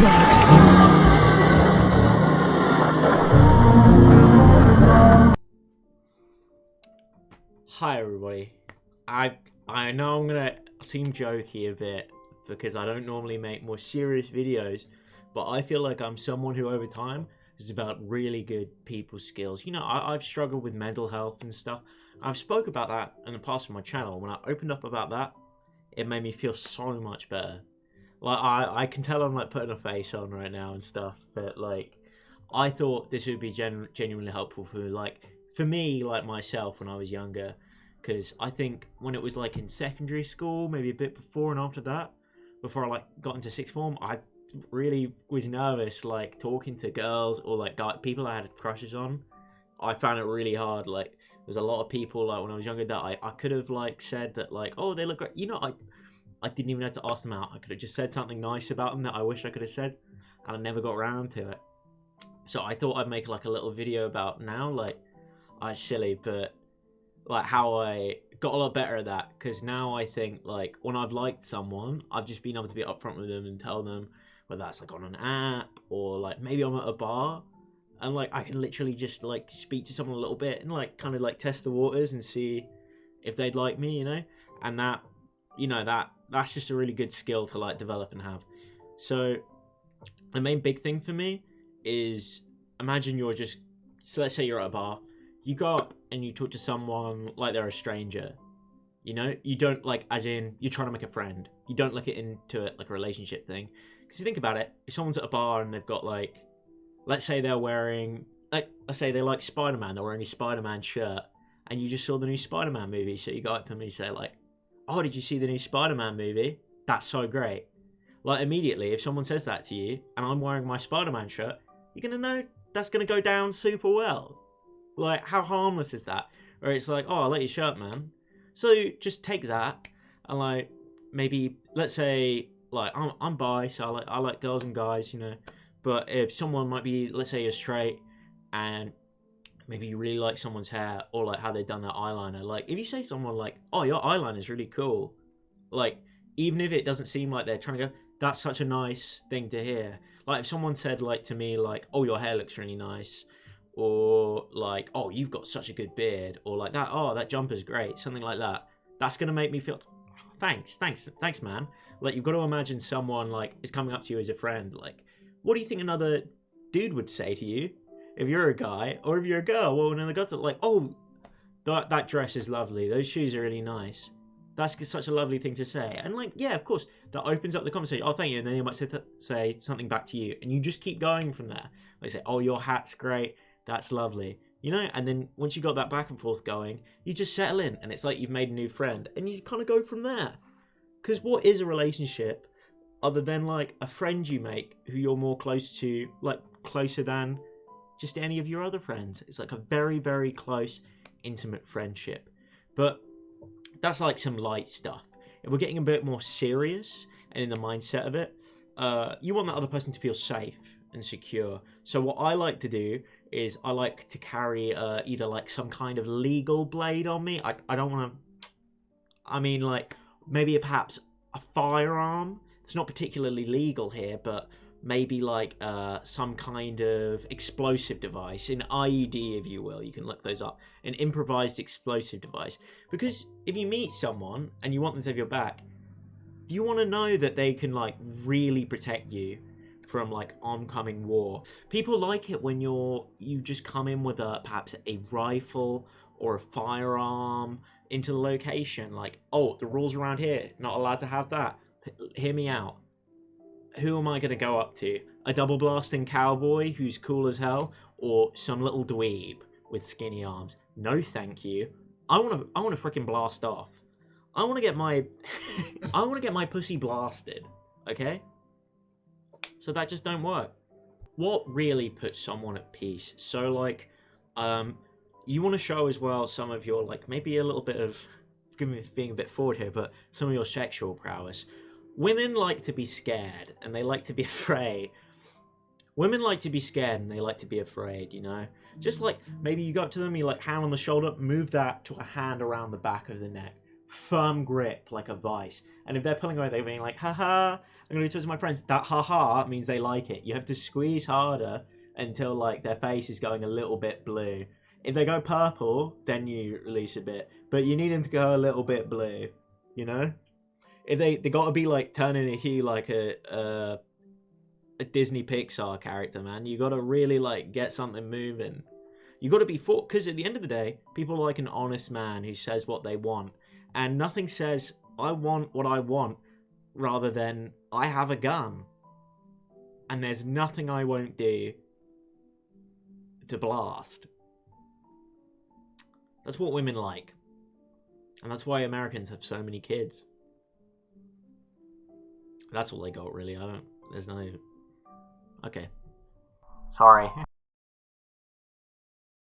Hi everybody. I I know I'm gonna seem jokey a bit because I don't normally make more serious videos, but I feel like I'm someone who over time is about really good people skills. You know, I, I've struggled with mental health and stuff. I've spoke about that in the past on my channel. When I opened up about that, it made me feel so much better. Like I, I can tell I'm like putting a face on right now and stuff, but like I thought this would be gen- genuinely helpful for like for me like myself when I was younger because I think when it was like in secondary school, maybe a bit before and after that, before I like got into sixth form, I really was nervous like talking to girls or like guy, people I had crushes on. I found it really hard. Like there's a lot of people like when I was younger that I, I could have like said that like oh they look great. You know I I didn't even have to ask them out. I could have just said something nice about them that I wish I could have said, and I never got around to it. So I thought I'd make like a little video about now like I silly, but like how I got a lot better at that because now I think like when I've liked someone, I've just been able to be upfront with them and tell them whether that's like on an app or like maybe I'm at a bar and like I can literally just like speak to someone a little bit and like kind of like test the waters and see if they'd like me, you know, and that you know that that's just a really good skill to like develop and have. So the main big thing for me is imagine you're just so let's say you're at a bar you go up and you talk to someone like they're a stranger you know? You don't like as in you're trying to make a friend. You don't look it into it like a relationship thing. Because you think about it if someone's at a bar and they've got like let's say they're wearing like let's say they like spider-man they're wearing a spider-man shirt and you just saw the new spider-man movie so you go up to them and you say like oh did you see the new spider-man movie that's so great like immediately if someone says that to you and i'm wearing my spider-man shirt you're gonna know that's gonna go down super well like, how harmless is that? Where it's like, oh, I like your shirt, man. So just take that and like maybe let's say like I'm I'm bi, so I like I like girls and guys, you know. But if someone might be, let's say you're straight, and maybe you really like someone's hair or like how they've done their eyeliner, like if you say someone like, oh, your eyeliner is really cool, like even if it doesn't seem like they're trying to go, that's such a nice thing to hear. Like if someone said like to me like, oh, your hair looks really nice, or like, oh, you've got such a good beard, or like that, oh, that jumper's great, something like that. That's gonna make me feel, thanks, thanks, thanks, man. Like you've got to imagine someone like is coming up to you as a friend. Like, what do you think another dude would say to you if you're a guy, or if you're a girl? Well, when the are like, oh, that that dress is lovely, those shoes are really nice. That's such a lovely thing to say, and like, yeah, of course, that opens up the conversation. Oh, thank you, and then they might say, th- say something back to you, and you just keep going from there. They say, oh, your hat's great that's lovely. You know, and then once you got that back and forth going, you just settle in and it's like you've made a new friend and you kind of go from there. Because what is a relationship other than like a friend you make who you're more close to, like closer than just any of your other friends? It's like a very, very close, intimate friendship. But that's like some light stuff. If we're getting a bit more serious and in the mindset of it, uh, you want that other person to feel safe and secure. So what I like to do is I like to carry uh, either like some kind of legal blade on me. I, I don't want to. I mean, like maybe perhaps a firearm. It's not particularly legal here, but maybe like uh, some kind of explosive device, an IED, if you will. You can look those up. An improvised explosive device. Because if you meet someone and you want them to have your back, you want to know that they can like really protect you from like oncoming war. People like it when you're you just come in with a perhaps a rifle or a firearm into the location. Like, oh, the rules around here, not allowed to have that. Hear me out. Who am I going to go up to? A double blasting cowboy who's cool as hell, or some little dweeb with skinny arms? No, thank you. I want to. I want to freaking blast off. I want to get my. I want to get my pussy blasted. Okay. So that just don't work. What really puts someone at peace? So like, um, you want to show as well some of your like maybe a little bit of, forgive me for being a bit forward here, but some of your sexual prowess. Women like to be scared and they like to be afraid. Women like to be scared and they like to be afraid, you know? Just like maybe you go up to them, you like hand on the shoulder, move that to a hand around the back of the neck. Firm grip like a vice. And if they're pulling away, they're being like, haha, I'm gonna do to my friends. That haha means they like it. You have to squeeze harder until like their face is going a little bit blue. If they go purple, then you release a bit. But you need them to go a little bit blue. You know? If they they gotta be like turning a hue like a a, a Disney Pixar character, man. You gotta really like get something moving. You gotta be for because at the end of the day, people like an honest man who says what they want. And nothing says I want what I want rather than I have a gun. And there's nothing I won't do to blast. That's what women like. And that's why Americans have so many kids. That's all they got, really. I don't. There's no. Okay. Sorry.